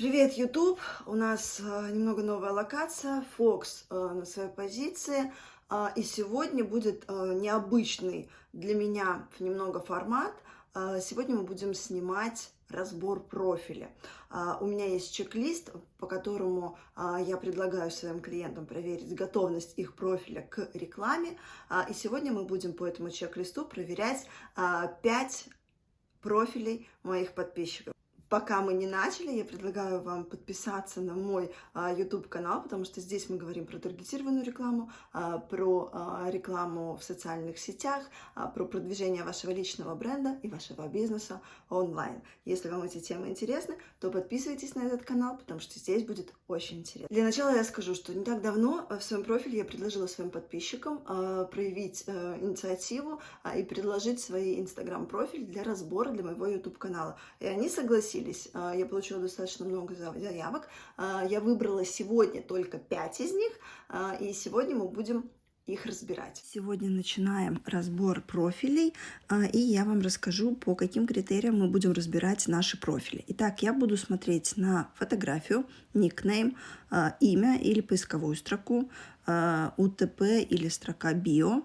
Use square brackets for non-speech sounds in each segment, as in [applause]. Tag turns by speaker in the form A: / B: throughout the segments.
A: Привет, YouTube! У нас э, немного новая локация, Fox э, на своей позиции. Э, и сегодня будет э, необычный для меня немного формат. Э, сегодня мы будем снимать разбор профиля. Э, у меня есть чек-лист, по которому я предлагаю своим клиентам проверить готовность их профиля к рекламе. И сегодня мы будем по этому чек-листу проверять э, 5 профилей моих подписчиков. Пока мы не начали, я предлагаю вам подписаться на мой а, YouTube-канал, потому что здесь мы говорим про таргетированную рекламу, а, про а, рекламу в социальных сетях, а, про продвижение вашего личного бренда и вашего бизнеса онлайн. Если вам эти темы интересны, то подписывайтесь на этот канал, потому что здесь будет очень интересно. Для начала я скажу, что не так давно в своем профиле я предложила своим подписчикам а, проявить а, инициативу а, и предложить свои Instagram-профиль для разбора для моего YouTube-канала. И они согласились согласились. А, я получила достаточно много заявок. А, я выбрала сегодня только 5 из них, а, и сегодня мы будем их разбирать. Сегодня начинаем разбор профилей, и я вам расскажу, по каким критериям мы будем разбирать наши профили. Итак, я буду смотреть на фотографию, никнейм, имя или поисковую строку, УТП или строка био,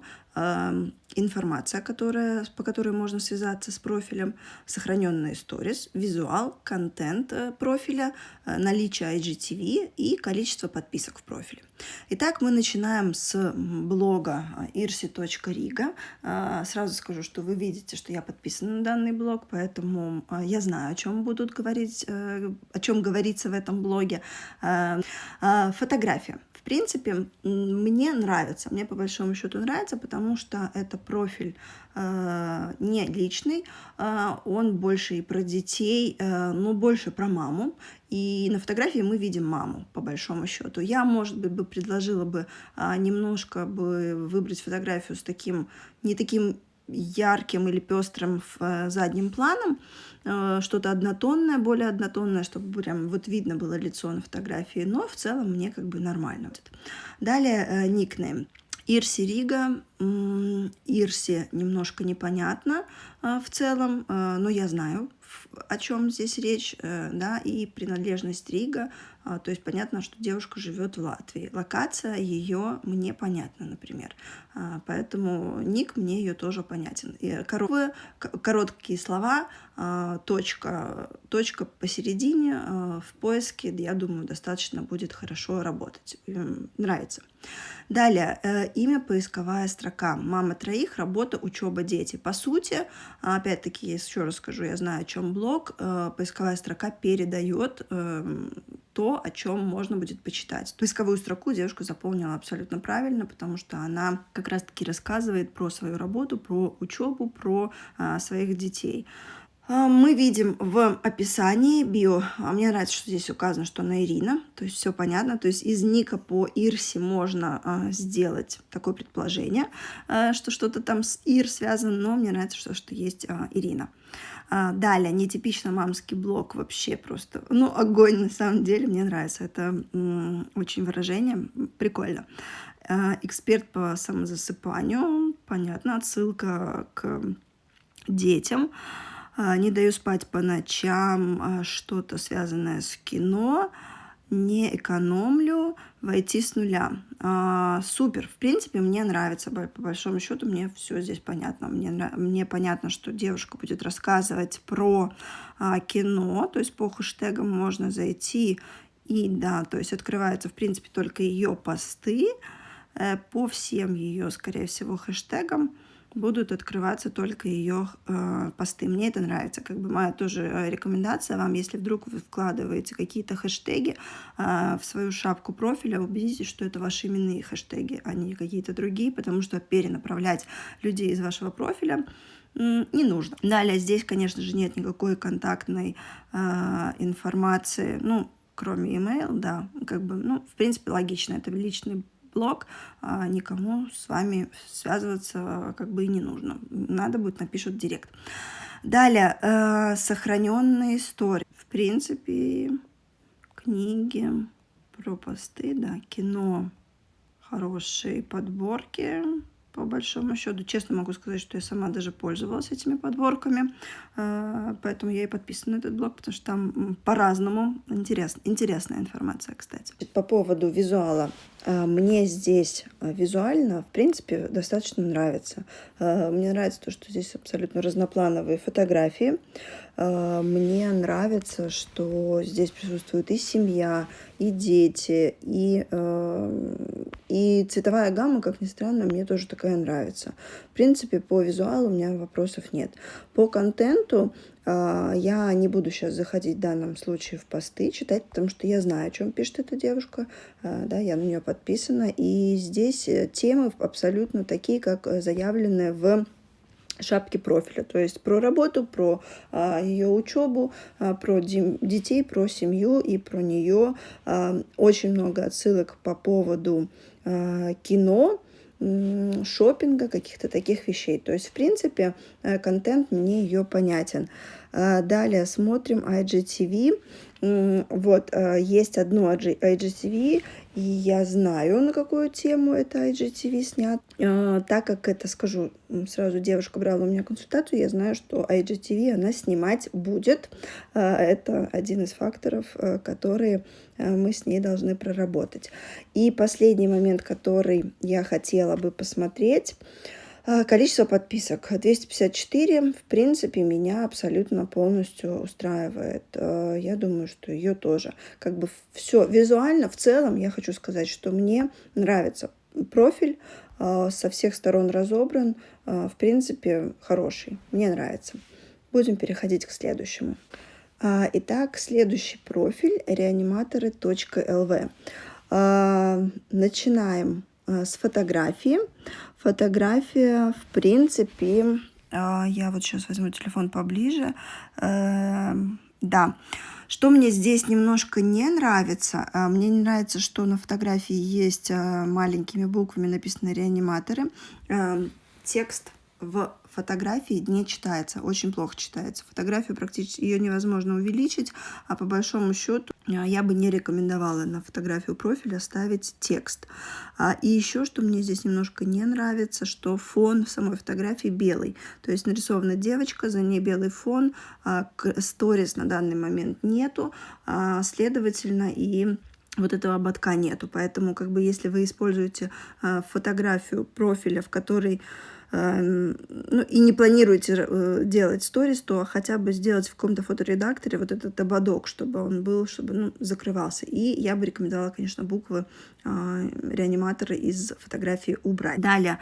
A: информация, которая, по которой можно связаться с профилем, сохраненные сторис, визуал, контент э, профиля, э, наличие IGTV и количество подписок в профиле. Итак, мы начинаем с блога irsi.riga. Э, сразу скажу, что вы видите, что я подписана на данный блог, поэтому я знаю, о чем будут говорить, о чем говорится в этом блоге. Фотография принципе, мне нравится, мне по большому счету нравится, потому что это профиль э, не личный, э, он больше и про детей, э, но больше про маму. И на фотографии мы видим маму, по большому счету. Я, может быть, бы предложила бы э, немножко бы выбрать фотографию с таким, не таким ярким или пестрым в э, задним планом, э, что-то однотонное, более однотонное, чтобы прям вот видно было лицо на фотографии, но в целом мне как бы нормально. Далее э, никнейм. Ирси Рига, Ирси немножко непонятно в целом, но я знаю, о чем здесь речь, да, и принадлежность Рига то есть понятно, что девушка живет в Латвии. Локация ее мне понятна, например. А, поэтому ник мне ее тоже понятен. И короткие слова, а, точка, точка посередине в поиске, я думаю, достаточно будет хорошо работать. Нравится. Далее, э, имя, поисковая строка. Мама троих, работа, учеба, дети. По сути, опять-таки, еще раз скажу, я знаю, о чем блог. Э, поисковая строка передает эм, то, о чем можно будет почитать. Поисковую строку девушка заполнила абсолютно правильно, потому что она как раз-таки рассказывает про свою работу, про учебу, про а, своих детей. А, мы видим в описании био, а мне нравится, что здесь указано, что она Ирина, то есть все понятно, то есть из ника по Ирсе можно а, сделать такое предположение, что что-то там с Ир связано, но мне нравится, что, что есть Ирина. А, далее, нетипично мамский блог вообще просто, ну, огонь на самом деле, мне нравится, это очень выражение, прикольно. А, эксперт по самозасыпанию, понятно, отсылка к детям. А, не даю спать по ночам, а, что-то связанное с кино, не экономлю, войти с нуля. А, супер, в принципе, мне нравится, по большому счету, мне все здесь понятно. Мне, мне понятно, что девушка будет рассказывать про а, кино, то есть по хэштегам можно зайти, и да, то есть открываются, в принципе, только ее посты э, по всем ее, скорее всего, хэштегам будут открываться только ее э, посты. Мне это нравится. Как бы моя тоже э, рекомендация вам, если вдруг вы вкладываете какие-то хэштеги э, в свою шапку профиля, убедитесь, что это ваши именные хэштеги, а не какие-то другие, потому что перенаправлять людей из вашего профиля не нужно. Далее здесь, конечно же, нет никакой контактной э, информации, ну, кроме email, да, как бы, ну, в принципе, логично, это личный блог, а никому с вами связываться как бы и не нужно. Надо будет, напишут директ. Далее, э, сохраненные истории. В принципе, книги про посты, да, кино, хорошие подборки, по большому счету. Честно могу сказать, что я сама даже пользовалась этими подборками, э, поэтому я и подписана на этот блог, потому что там по-разному интерес, интересная информация, кстати. По поводу визуала. Э, мне здесь э, визуально, в принципе, достаточно нравится. Мне нравится то, что здесь абсолютно разноплановые фотографии. Мне нравится, что здесь присутствует и семья, и дети, и, и цветовая гамма, как ни странно, мне тоже такая нравится. В принципе, по визуалу у меня вопросов нет. По контенту а, я не буду сейчас заходить в данном случае в посты, читать, потому что я знаю, о чем пишет эта девушка, а, да, я на нее подписана, и здесь э, темы абсолютно такие, как заявлены в шапки профиля, то есть про работу, про а, ее учебу, а, про детей, про семью и про нее. А, очень много отсылок по поводу а, кино, шопинга, каких-то таких вещей. То есть, в принципе, э, контент мне ее понятен. А, далее смотрим IGTV. Вот, э, есть одно IGTV, и я знаю, на какую тему это IGTV снят. А, так как это, скажу, сразу девушка брала у меня консультацию, я знаю, что IGTV она снимать будет. А, это один из факторов, которые мы с ней должны проработать. И последний момент, который я хотела бы посмотреть, а, количество подписок 254, в принципе, меня абсолютно полностью устраивает. А, я думаю, что ее тоже. Как бы все визуально, в целом, я хочу сказать, что мне нравится профиль, а, со всех сторон разобран, в принципе, хороший. Мне нравится. Будем переходить к следующему. Итак, следующий профиль реаниматоры.лв. Начинаем с фотографии. Фотография, в принципе, а, я вот сейчас возьму телефон поближе. Эм, да. Что мне здесь немножко не нравится, а, мне не нравится, что на фотографии есть маленькими буквами написаны реаниматоры. Эм, текст в фотографии не читается, очень плохо читается. Фотографию практически ее невозможно увеличить, а по большому счету я бы не рекомендовала на фотографию профиля ставить текст. А, и еще, что мне здесь немножко не нравится, что фон в самой фотографии белый. То есть нарисована девочка, за ней белый фон, а, сторис на данный момент нету, следовательно, и вот этого ободка нету. Поэтому, как бы, если вы используете фотографию профиля, в которой ну, и не планируете э, делать сторис, то хотя бы сделать в каком-то фоторедакторе вот этот ободок, чтобы он был, чтобы ну, закрывался. И я бы рекомендовала, конечно, буквы э, реаниматоры из фотографии убрать. Далее,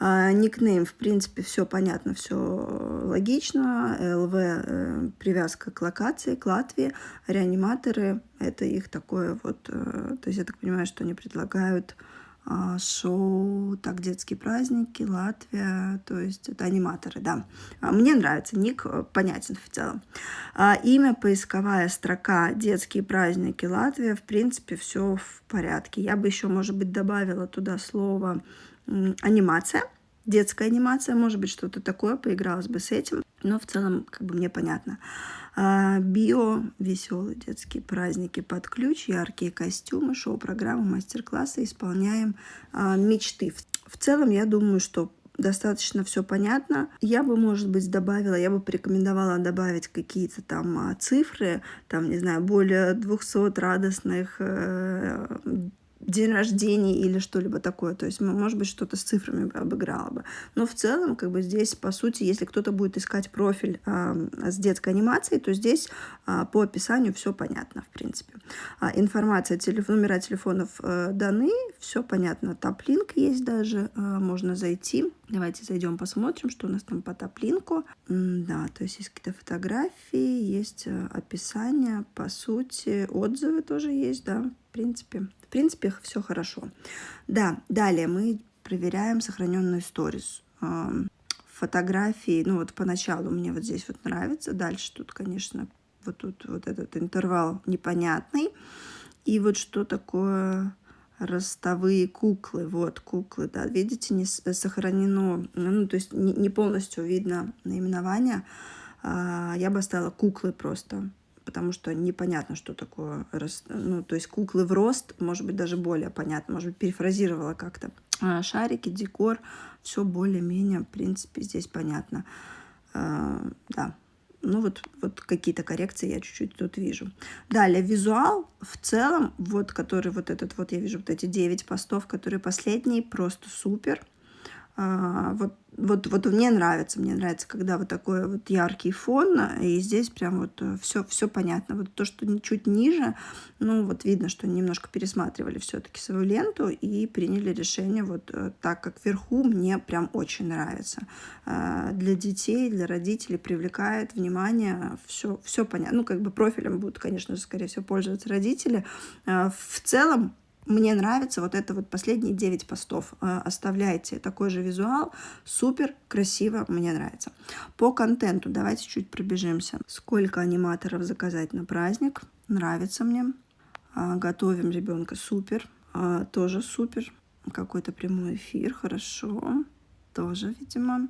A: э, никнейм, в принципе, все понятно, все логично. ЛВ э, привязка к локации, к Латвии. Реаниматоры, это их такое вот, э, то есть я так понимаю, что они предлагают а, шоу «Так, детские праздники», «Латвия», то есть это аниматоры, да. А, мне нравится, ник э, понятен в целом. А, имя, поисковая строка «Детские праздники Латвия», в принципе, все в порядке. Я бы еще, может быть, добавила туда слово «анимация», детская анимация, может быть, что-то такое, поигралась бы с этим, но в целом, как бы, мне понятно. А, био, веселые детские праздники под ключ, яркие костюмы, шоу-программы, мастер-классы, исполняем а, мечты. В целом, я думаю, что достаточно все понятно. Я бы, может быть, добавила, я бы порекомендовала добавить какие-то там а, цифры, там, не знаю, более 200 радостных э, день рождения или что-либо такое. То есть, может быть, что-то с цифрами бы обыграла бы. Но в целом, как бы здесь, по сути, если кто-то будет искать профиль э, с детской анимацией, то здесь э, по описанию все понятно, в принципе. А, информация, телеф... номера телефонов э, даны, все понятно. Таплинк есть даже, э, можно зайти. Давайте зайдем, посмотрим, что у нас там по таплинку. Да, то есть есть какие-то фотографии, есть э, описание, по сути, отзывы тоже есть, да, в принципе. В принципе, все хорошо. Да, далее мы проверяем сохраненную сторис. Фотографии, ну вот поначалу мне вот здесь вот нравится. Дальше тут, конечно, вот тут вот этот интервал непонятный. И вот что такое ростовые куклы. Вот куклы, да, видите, не сохранено, ну, то есть не полностью видно наименование. А, я бы оставила куклы просто потому что непонятно, что такое, ну, то есть куклы в рост, может быть, даже более понятно, может быть, перефразировала как-то. шарики, декор, все более-менее, в принципе, здесь понятно. Да, ну вот, вот какие-то коррекции я чуть-чуть тут вижу. Далее, визуал в целом, вот который вот этот вот, я вижу вот эти 9 постов, которые последние, просто супер. А, вот вот, вот мне нравится, мне нравится, когда вот такой вот яркий фон, и здесь прям вот все, э, все понятно. Вот то, что чуть ниже, ну вот видно, что немножко пересматривали все-таки свою ленту и приняли решение вот э, так, как вверху мне прям очень нравится. А, для детей, для родителей привлекает внимание, все, все понятно. Ну, как бы профилем будут, конечно же, скорее всего, пользоваться родители. А, в целом, мне нравится вот это вот последние 9 постов. Э, оставляйте такой же визуал. Супер, красиво, мне нравится. По контенту давайте чуть пробежимся. Сколько аниматоров заказать на праздник? Нравится мне. А, готовим ребенка. Супер. А, тоже супер. Какой-то прямой эфир. Хорошо. Тоже, видимо.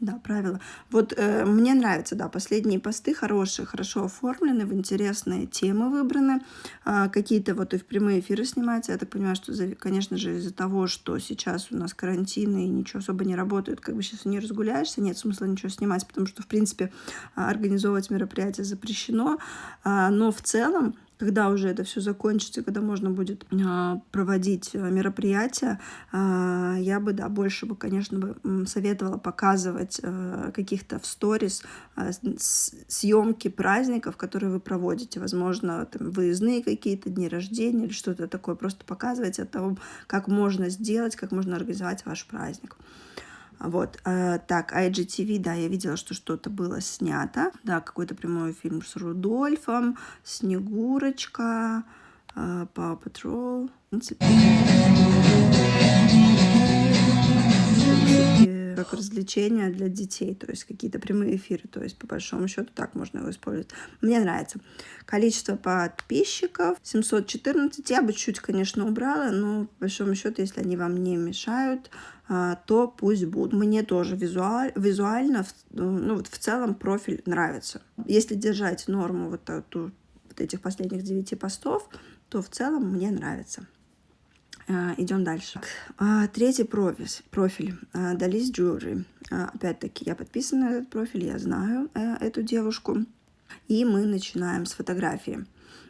A: Да, правила. Вот э, мне нравятся, да, последние посты хорошие, хорошо оформлены, в интересные темы выбраны. Э, Какие-то вот и в прямые эфиры снимаются. Я так понимаю, что, конечно же, из-за того, что сейчас у нас карантин и ничего особо не работает, как бы сейчас не разгуляешься, нет смысла ничего снимать, потому что, в принципе, организовывать мероприятие запрещено. Э, но в целом когда уже это все закончится, когда можно будет а, проводить э, мероприятия, а, я бы, да, больше бы, конечно, бы советовала показывать э, каких-то в сторис а, съемки праздников, которые вы проводите, возможно, там, выездные какие-то дни рождения или что-то такое, просто показывать о том, как можно сделать, как можно организовать ваш праздник. Вот, э, так, IGTV, да, я видела, что что-то было снято, да, какой-то прямой фильм с Рудольфом, Снегурочка, э, Paw Patrol, в принципе, как развлечение для детей, то есть какие-то прямые эфиры, то есть по большому счету так можно его использовать. Мне нравится. Количество подписчиков 714, я бы чуть, конечно, убрала, но по большому счету, если они вам не мешают, а, то пусть будут. Мне тоже визуаль, визуально, ну, вот в целом профиль нравится. Если держать норму вот, эту, вот этих последних 9 постов, то в целом мне нравится. А, идем дальше. А, третий профиль, профиль Далис Jewelry. Опять-таки, я подписана на этот профиль, я знаю э, эту девушку. И мы начинаем с фотографии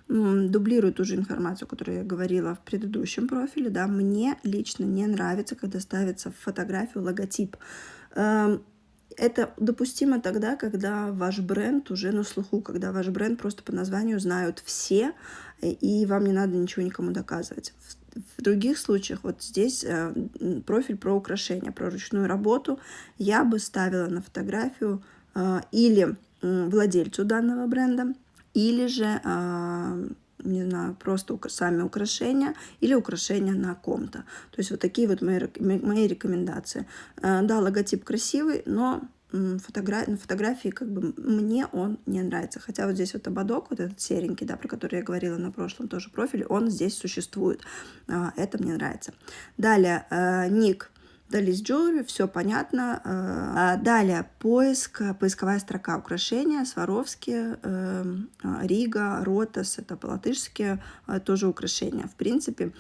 A: дублирую ту же информацию, которую я говорила в предыдущем профиле. Да, мне лично не нравится, когда ставится в фотографию логотип. Эм, это допустимо тогда, когда ваш бренд уже на слуху, когда ваш бренд просто по названию знают все, и вам не надо ничего никому доказывать. Других случаях, вот здесь э, профиль про украшения, про ручную работу, я бы ставила на фотографию э, или владельцу данного бренда, или же, а, не знаю, просто сами украшения или украшения на ком-то. То есть вот такие вот мои, мои рекомендации. А, да, логотип красивый, но фотогра на фотографии как бы мне он не нравится. Хотя вот здесь вот ободок, вот этот серенький, да, про который я говорила на прошлом тоже профиле, он здесь существует. А, это мне нравится. Далее, ник Далис Jewelry, все понятно. Э, а далее поиск, поисковая строка украшения, Сваровски, э, Рига, Ротас, это по-латышски э, тоже украшения. В принципе,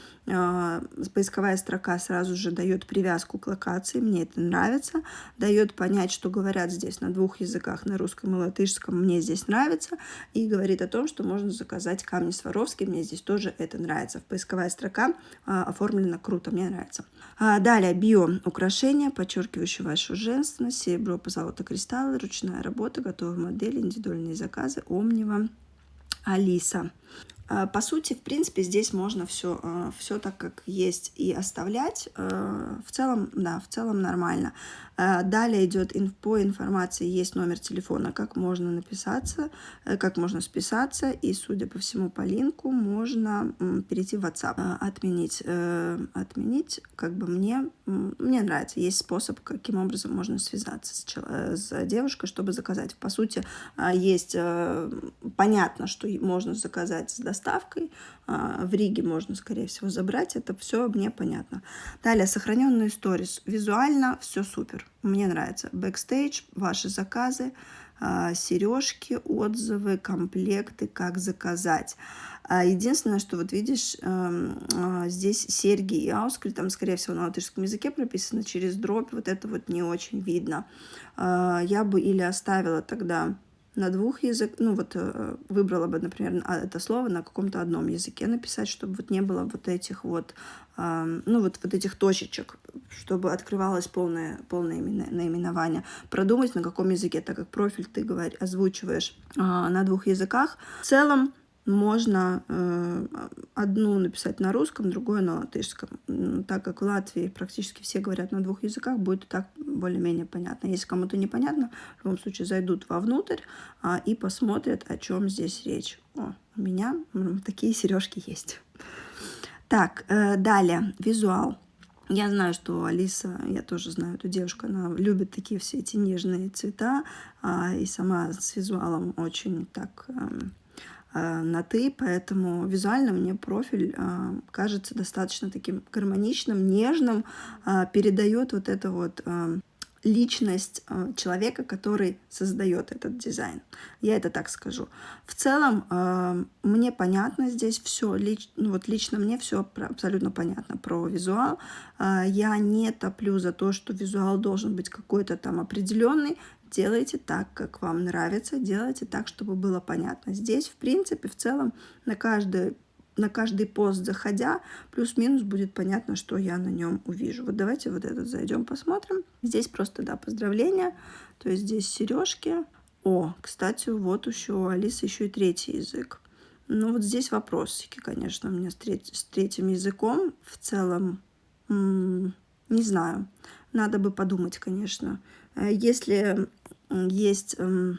A: поисковая строка сразу же дает привязку к локации, мне это нравится, дает понять, что говорят здесь на двух языках, на русском и латышском, мне здесь нравится, и говорит о том, что можно заказать камни Сваровски, мне здесь тоже это нравится. Поисковая строка оформлена круто, мне нравится. А далее, био Украшения, подчеркивающие вашу женственность, серебро, позолота, кристаллы, ручная работа, готовые модели, индивидуальные заказы, Омнива, Алиса. А, по сути, в принципе, здесь можно все, а, все так, как есть, и оставлять. А, в целом, да, в целом нормально. Далее идет по информации, есть номер телефона, как можно написаться, э, как можно списаться, и, судя по всему, по линку можно перейти в WhatsApp, отменить, э, отменить, как бы мне, мне нравится, есть способ, каким образом можно связаться с, э, с девушкой, чтобы заказать. По сути, есть, понятно, что можно заказать с доставкой, доставкой. А, в Риге можно, скорее всего, забрать. Это все мне понятно. Далее, сохраненные сторис. Визуально все супер. Мне нравится. Бэкстейдж, ваши заказы, а, сережки, отзывы, комплекты, как заказать. А единственное, что вот видишь, эм, здесь серьги и auskari, там, скорее всего, на латышском языке прописано через дробь, вот это вот не очень видно. Я бы или оставила тогда на двух языках, ну вот э, выбрала бы, например, это слово на каком-то одном языке написать, чтобы вот не было вот этих вот, ну вот, вот этих точечек, чтобы открывалось полное, полное наименование. Продумать, на каком языке, так как профиль ты говоришь, озвучиваешь а, на двух языках. В целом, можно э, одну написать на русском, другую на латышском. Так как в Латвии практически все говорят на двух языках, будет так более-менее понятно. Если кому-то непонятно, в любом случае зайдут вовнутрь а, и посмотрят, о чем здесь речь. О, у меня такие сережки есть. Так, э, далее, визуал. Я знаю, что Алиса, я тоже знаю эту девушку, она любит такие все эти нежные цвета, а, и сама с визуалом очень так... Э, на «ты», поэтому визуально мне профиль э, кажется достаточно таким гармоничным, нежным, э, передает вот это вот личность человека, который создает этот дизайн. Я это так скажу. В целом, мне понятно здесь все, лич, ну вот лично мне все абсолютно понятно про визуал. Я не топлю за то, что визуал должен быть какой-то там определенный делайте так, как вам нравится, делайте так, чтобы было понятно. Здесь, в принципе, в целом на каждый, на каждый пост заходя, плюс-минус будет понятно, что я на нем увижу. Вот давайте вот этот зайдем, посмотрим. Здесь просто, да, поздравления, то есть здесь сережки. О, кстати, вот еще у Алисы еще и третий язык. Ну вот здесь вопросики, конечно, у меня с, треть, с третьим языком. В целом, не знаю, надо бы подумать, конечно. Э, если есть эм,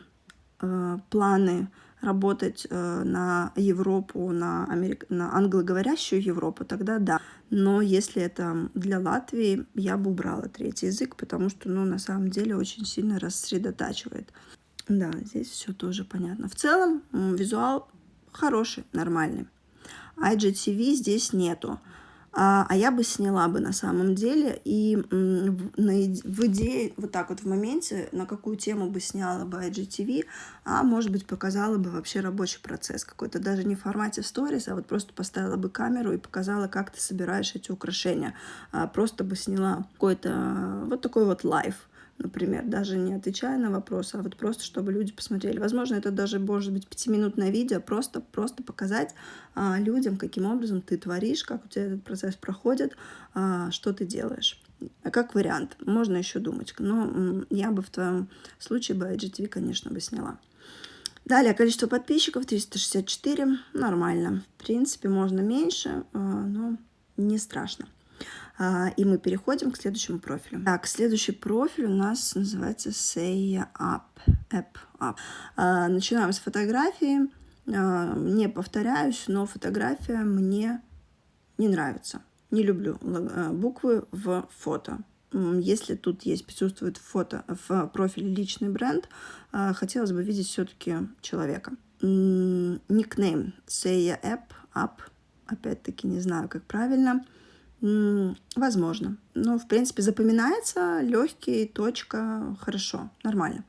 A: э, планы работать э, на Европу, на, Америк... на англоговорящую Европу, тогда да. Но если это для Латвии, я бы убрала третий язык, потому что, ну, на самом деле очень сильно рассредотачивает. Да, здесь все тоже понятно. В целом, визуал хороший, нормальный. IGTV здесь нету. А, а я бы сняла бы на самом деле. И в идее, вот так вот в моменте, на какую тему бы сняла бы IGTV, а может быть показала бы вообще рабочий процесс какой-то, даже не в формате сторис, а вот просто поставила бы камеру и показала, как ты собираешь эти украшения. А просто бы сняла какой-то вот такой вот live например, даже не отвечая на вопросы, а вот просто, чтобы люди посмотрели. Возможно, это даже может быть пятиминутное видео, просто, просто показать а, людям, каким образом ты творишь, как у тебя этот процесс проходит, а, что ты делаешь. А как вариант, можно еще думать, но я бы в твоем случае бы IGTV, конечно, бы сняла. Далее, количество подписчиков 364, нормально. В принципе, можно меньше, а, но не страшно. А, и мы переходим к следующему профилю. Так, следующий профиль у нас называется Say Up. App Up. А, начинаем с фотографии. А, не повторяюсь, но фотография мне не нравится. Не люблю буквы в фото. Если тут есть, присутствует фото в профиле личный бренд, хотелось бы видеть все-таки человека. Никнейм Say App Up. Опять-таки не знаю, как правильно. Возможно. Но, в принципе, запоминается легкий, точка, хорошо, нормально.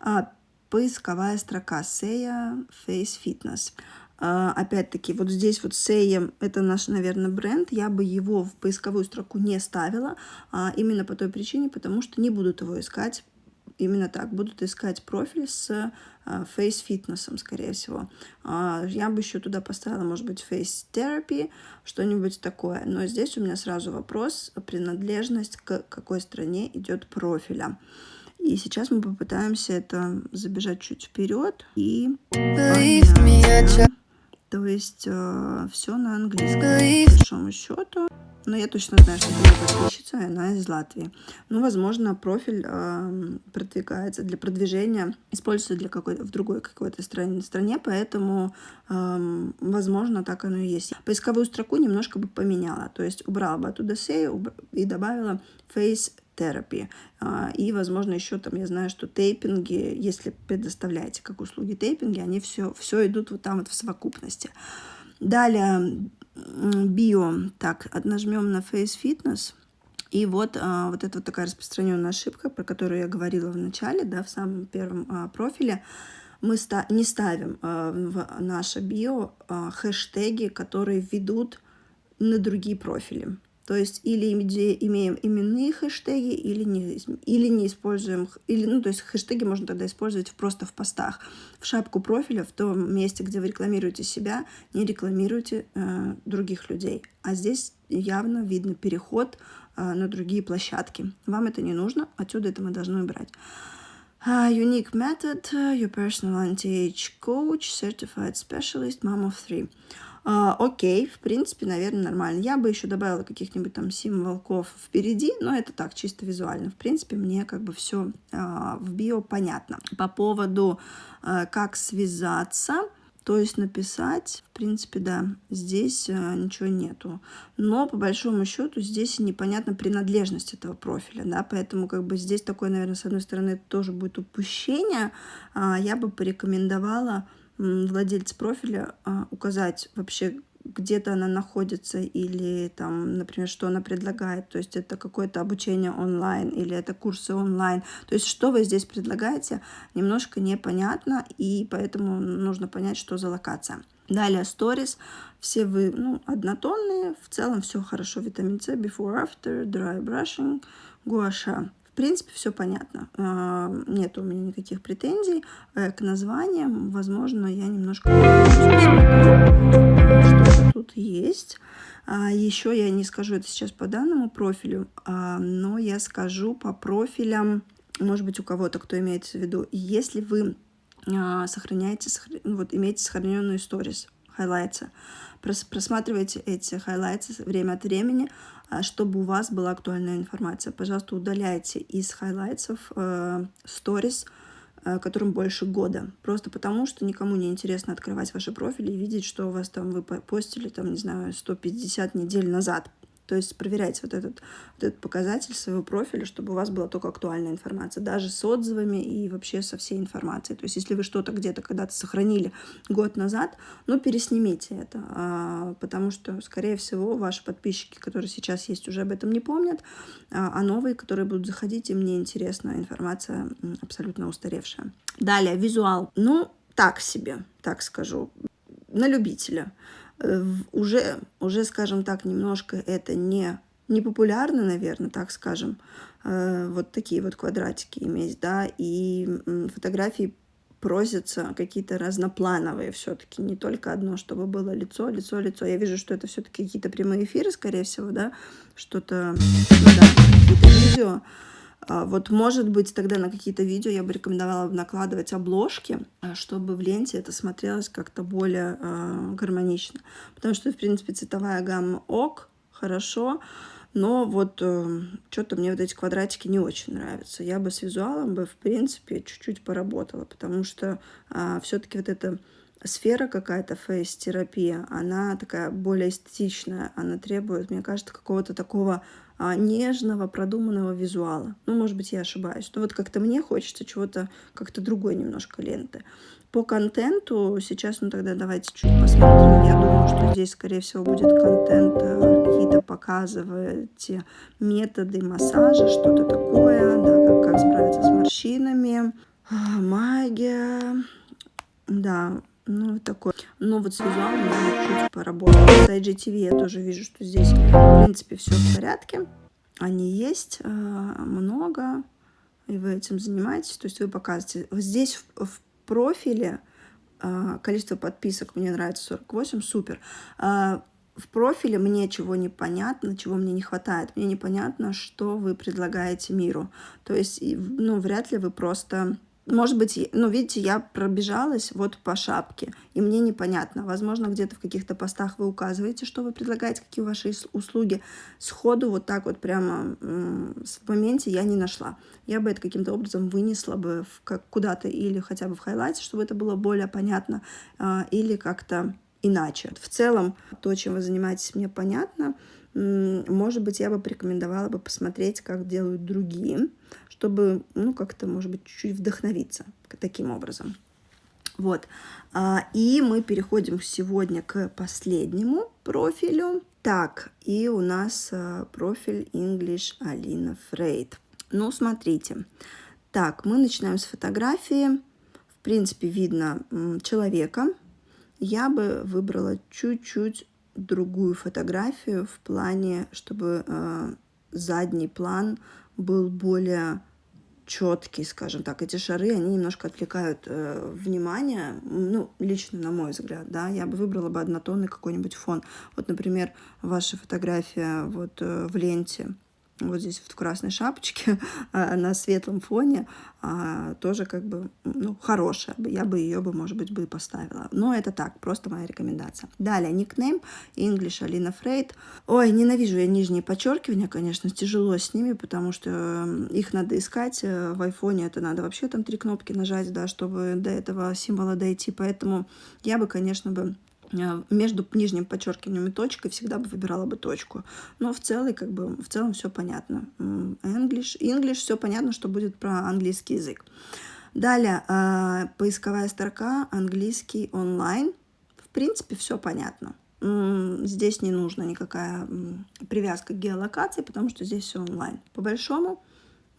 A: А, поисковая строка Seya Face Fitness. А, опять-таки, вот здесь вот Seya, это наш, наверное, бренд. Я бы его в поисковую строку не ставила, а, именно по той причине, потому что не будут его искать именно так, будут искать профиль с face фитнесом, скорее всего. А, я бы еще туда поставила, может быть, face therapy, что-нибудь такое. Но здесь у меня сразу вопрос, принадлежность к какой стране идет профиля. И сейчас мы попытаемся это забежать чуть вперед и... То есть э, все на английском, по большому счету. Но я точно знаю, что моя подписчица, и она из Латвии. Ну, возможно, профиль э, продвигается для продвижения, используется для какой-то в другой какой-то стране, стране, поэтому, э, возможно, так оно и есть. Поисковую строку немножко бы поменяла, то есть убрала бы оттуда say и добавила face therapy. А, и, возможно, еще там, я знаю, что тейпинги, если предоставляете как услуги тейпинги, они все, все идут вот там вот в совокупности. Далее, био. Так, нажмем на Face Fitness. И вот, а, вот это вот такая распространенная ошибка, про которую я говорила в начале, да, в самом первом а, профиле. Мы ста не ставим в наше био хэштеги, которые ведут на другие профили. То есть или имеем именные хэштеги, или не, или не используем, или, ну, то есть хэштеги можно тогда использовать просто в постах. В шапку профиля, в том месте, где вы рекламируете себя, не рекламируйте э, других людей. А здесь явно видно переход э, на другие площадки. Вам это не нужно, отсюда это мы должны убрать. Uh, unique method, your personal anti-age coach, certified specialist, mom of three. А, окей, в принципе, наверное, нормально. Я бы еще добавила каких-нибудь там символков впереди, но это так, чисто визуально. В принципе, мне как бы все а, в био понятно. По поводу, а, как связаться, то есть написать, в принципе, да, здесь а, ничего нету. Но по большому счету здесь непонятна принадлежность этого профиля, да, поэтому как бы здесь такое, наверное, с одной стороны, тоже будет упущение. А, я бы порекомендовала владельца профиля а, указать вообще, где-то она находится или там, например, что она предлагает. То есть это какое-то обучение онлайн или это курсы онлайн. То есть что вы здесь предлагаете, немножко непонятно, и поэтому нужно понять, что за локация. Далее stories. Все вы ну, однотонные, в целом все хорошо. Витамин С, before, after, dry brushing, гуаша принципе, все понятно. А, нет у меня никаких претензий э, к названиям. Возможно, я немножко что тут есть. А, Еще я не скажу это сейчас по данному профилю, а, но я скажу по профилям, может быть, у кого-то, кто имеется в виду. Если вы сохраняете, вот имеете сохраненную сторис, highlights, а, просматривайте эти highlights ы время от времени, а, чтобы у вас была актуальная информация. Пожалуйста, удаляйте из highlights ов сторис, э, которым больше года. Просто потому, что никому не интересно открывать ваши профили и видеть, что у вас там вы постили, там, не знаю, 150 недель назад. То есть проверяйте вот этот, вот этот показатель своего профиля, чтобы у вас была только актуальная информация, даже с отзывами и вообще со всей информацией. То есть если вы что-то где-то когда-то сохранили год назад, ну переснимите это, а, потому что, скорее всего, ваши подписчики, которые сейчас есть, уже об этом не помнят, а, а новые, которые будут заходить, им не интересна информация абсолютно устаревшая. Далее, визуал. Ну, так себе, так скажу, на любителя. Уже, уже, скажем так, немножко это не, не популярно, наверное, так скажем, э, вот такие вот квадратики иметь, да, и фотографии просятся какие-то разноплановые все-таки, не только одно, чтобы было лицо, лицо, лицо. Я вижу, что это все-таки какие-то прямые эфиры, скорее всего, да, что-то, ну да, какие-то видео, вот, может быть, тогда на какие-то видео я бы рекомендовала накладывать обложки, а, чтобы в ленте это смотрелось как-то более э, гармонично. Потому что, в принципе, цветовая гамма ок, хорошо, но вот э, что-то мне вот эти квадратики не очень нравятся. Я бы с визуалом бы, в принципе, чуть-чуть поработала, потому что все-таки вот эта сфера какая-то фейс-терапия, она такая более эстетичная, она требует, мне кажется, какого-то такого а, нежного, продуманного визуала. Ну, может быть, я ошибаюсь. Но вот как-то мне хочется чего-то, как-то другой немножко ленты. По контенту сейчас, ну тогда давайте чуть посмотрим. Я думаю, что здесь, скорее всего, будет контент, э, какие-то показываете методы массажа, что-то такое, да, как, как справиться с морщинами, а, магия, да, ну, такой. Но вот с визуалом я чуть поработала. С IGTV я тоже вижу, что здесь, в принципе, все в порядке. Они есть э, много, и вы этим занимаетесь. То есть вы показываете. Здесь в, в профиле э, количество подписок мне нравится 48, супер. Э, в профиле мне чего непонятно, чего мне не хватает. Мне непонятно, что вы предлагаете миру. То есть, ну, вряд ли вы просто может быть, ну, видите, я пробежалась вот по шапке, и мне непонятно. Возможно, где-то в каких-то постах вы указываете, что вы предлагаете, какие ваши услуги. Сходу вот так вот прямо в моменте я не нашла. Я бы это каким-то образом вынесла бы куда-то или хотя бы в хайлайте, чтобы это было более понятно, а, или как-то иначе. В целом, то, чем вы занимаетесь, мне понятно. Может быть, я бы порекомендовала бы посмотреть, как делают другие, чтобы, ну, как-то, может быть, чуть-чуть вдохновиться таким образом. Вот. А, и мы переходим сегодня к последнему профилю. Так, и у нас э, профиль English Алина Фрейд. Ну, смотрите. Так, мы начинаем с фотографии. В принципе, видно человека. Я бы выбрала чуть-чуть другую фотографию в плане, чтобы э, задний план был более четкий, скажем так. Эти шары, они немножко отвлекают э, внимание, ну, лично на мой взгляд, да, я бы выбрала бы однотонный какой-нибудь фон. Вот, например, ваша фотография вот э, в ленте, вот здесь вот в красной шапочке [laughs] а, на светлом фоне а, тоже как бы ну, хорошая. Я бы ее бы, может быть, бы и поставила. Но это так, просто моя рекомендация. Далее, никнейм English Алина Фрейд. Ой, ненавижу я нижние подчеркивания, конечно, тяжело с ними, потому что их надо искать. Э, в айфоне это надо вообще там три кнопки нажать, да, чтобы до этого символа дойти. Поэтому я бы, конечно, бы между нижним подчеркиванием и точкой всегда бы выбирала бы точку. Но в целом, как бы, в целом все понятно. English, English все понятно, что будет про английский язык. Далее, э, поисковая строка английский онлайн. В принципе, все понятно. Здесь не нужна никакая привязка к геолокации, потому что здесь все онлайн. По большому,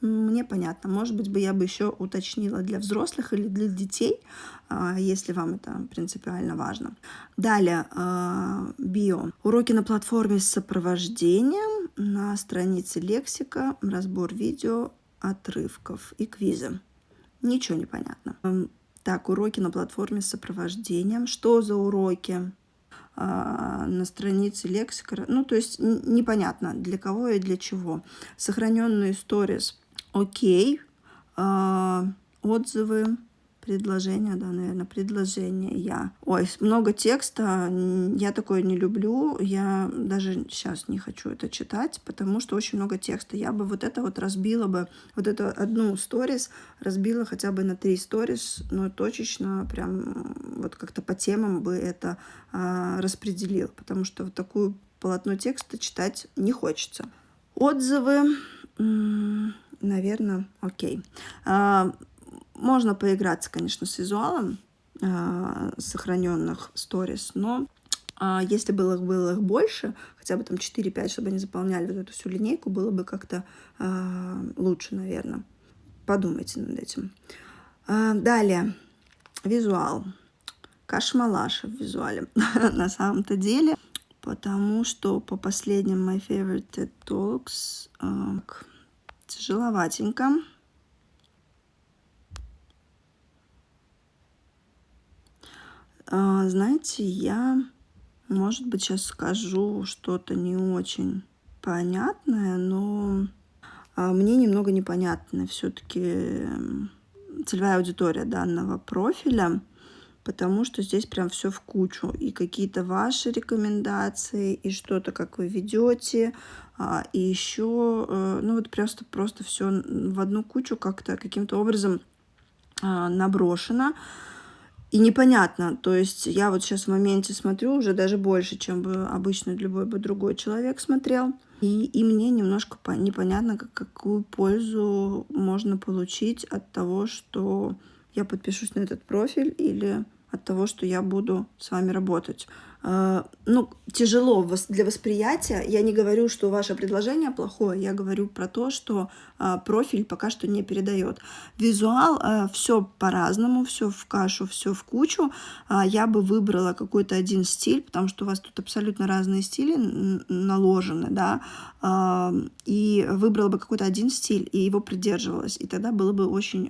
A: мне понятно. Может быть, бы я бы еще уточнила для взрослых или для детей, а, если вам это принципиально важно. Далее, а, био. Уроки на платформе с сопровождением, на странице лексика, разбор видео, отрывков и квизы. Ничего не понятно. Так, уроки на платформе с сопровождением. Что за уроки? А, на странице лексика. Ну, то есть непонятно, для кого и для чего. Сохраненные сторис окей, а, отзывы, предложения, да, наверное, предложения я. Ой, много текста, я такое не люблю, я даже сейчас не хочу это читать, потому что очень много текста. Я бы вот это вот разбила бы, вот эту одну сторис разбила хотя бы на три сторис, но точечно прям вот как-то по темам бы это а, распределил, потому что вот такую полотно текста читать не хочется. Отзывы наверное, окей. А, можно поиграться, конечно, с визуалом а, сохраненных сторис, но а, если было, было их больше, хотя бы там 4-5, чтобы они заполняли вот эту всю линейку, было бы как-то лучше, наверное. Подумайте над этим. Далее, визуал. Кашмалаша в визуале [laughs] на самом-то деле, потому что по последним My Favorite Talks тяжеловатенько. А, знаете, я, может быть, сейчас скажу что-то не очень понятное, но а, мне немного непонятна все-таки целевая аудитория данного профиля потому что здесь прям все в кучу. И какие-то ваши рекомендации, и что-то, как вы ведете, а, и еще, э, ну вот просто, просто все в одну кучу как-то каким-то образом а, наброшено. И непонятно, то есть я вот сейчас в моменте смотрю уже даже больше, чем бы обычно любой бы другой человек смотрел. И, и мне немножко непонятно, как, какую пользу можно получить от того, что я подпишусь на этот профиль или от того, что я буду с вами работать. А, ну, тяжело для восприятия. Я не говорю, что ваше предложение плохое, я говорю про то, что а, профиль пока что не передает. Визуал а, все по-разному, все в кашу, все в кучу. Я бы выбрала какой-то один стиль, потому что у вас тут абсолютно разные стили наложены, да, и выбрала бы какой-то один стиль и его придерживалась, и тогда было бы очень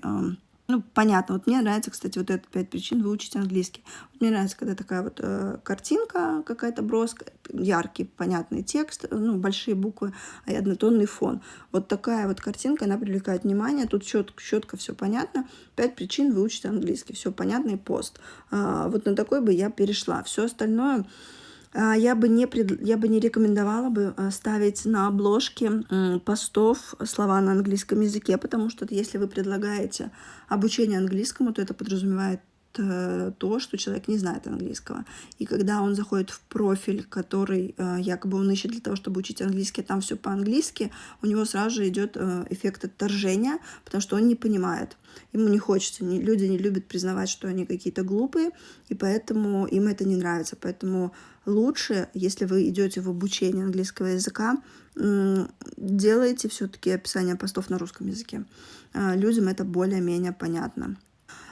A: ну, понятно. Вот мне нравится, кстати, вот это пять причин выучить английский. Вот мне нравится, когда такая вот э, картинка какая-то броская, яркий, понятный текст, ну, большие буквы, и однотонный фон. Вот такая вот картинка, она привлекает внимание. Тут четко, четко все понятно. Пять причин выучить английский. Все понятно и пост. А, вот на такой бы я перешла. Все остальное а, я бы не, пред... я бы не рекомендовала бы а, ставить на обложке постов слова на английском языке, потому что если вы предлагаете обучение английскому, то это подразумевает э, то, что человек не знает английского. И когда он заходит в профиль, который э, якобы он ищет для того, чтобы учить английский, а там все по-английски, у него сразу же идет э, эффект отторжения, потому что он не понимает. Ему не хочется, не, люди не любят признавать, что они какие-то глупые, и поэтому им это не нравится. Поэтому лучше, если вы идете в обучение английского языка, делайте все-таки описание постов на русском языке. Людям это более-менее понятно.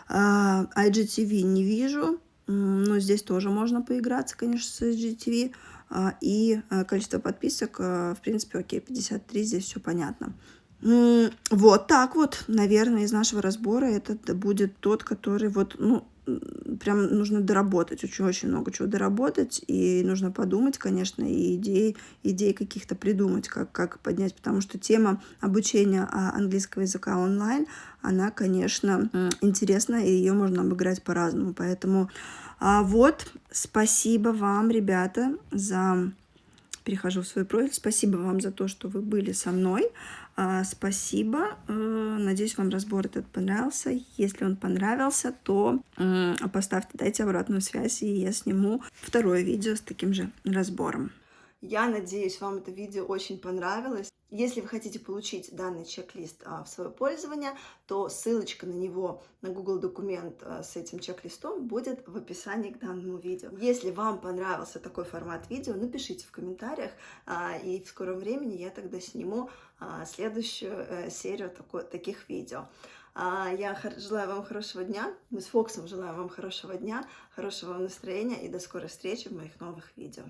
A: А, IGTV не вижу, но здесь тоже можно поиграться, конечно, с IGTV. А, и а, количество подписок, в принципе, окей, 53, здесь все понятно. Вот так вот, наверное, из нашего разбора этот будет тот, который вот, ну, прям нужно доработать, очень-очень много чего доработать, и нужно подумать, конечно, и идеи, идеи каких-то придумать, как, как поднять, потому что тема обучения английского языка онлайн, она, конечно, интересна, и ее можно обыграть по-разному, поэтому а вот, спасибо вам, ребята, за перехожу в свой профиль. Спасибо вам за то, что вы были со мной. А, спасибо. Э, надеюсь, вам разбор этот понравился. Если он понравился, то поставьте, дайте обратную связь, и я сниму второе видео с таким же разбором. Я надеюсь, вам это видео очень понравилось. Если вы хотите получить данный чек-лист а, в свое пользование, то ссылочка на него, на Google документ а, с этим чек-листом будет в описании к данному видео. Если вам понравился такой формат видео, напишите в комментариях, а, и в скором времени я тогда сниму следующую а, серию таких видео. Я желаю вам хорошего дня, мы с Фоксом желаем вам хорошего дня, хорошего вам настроения и до скорой встречи в моих новых видео.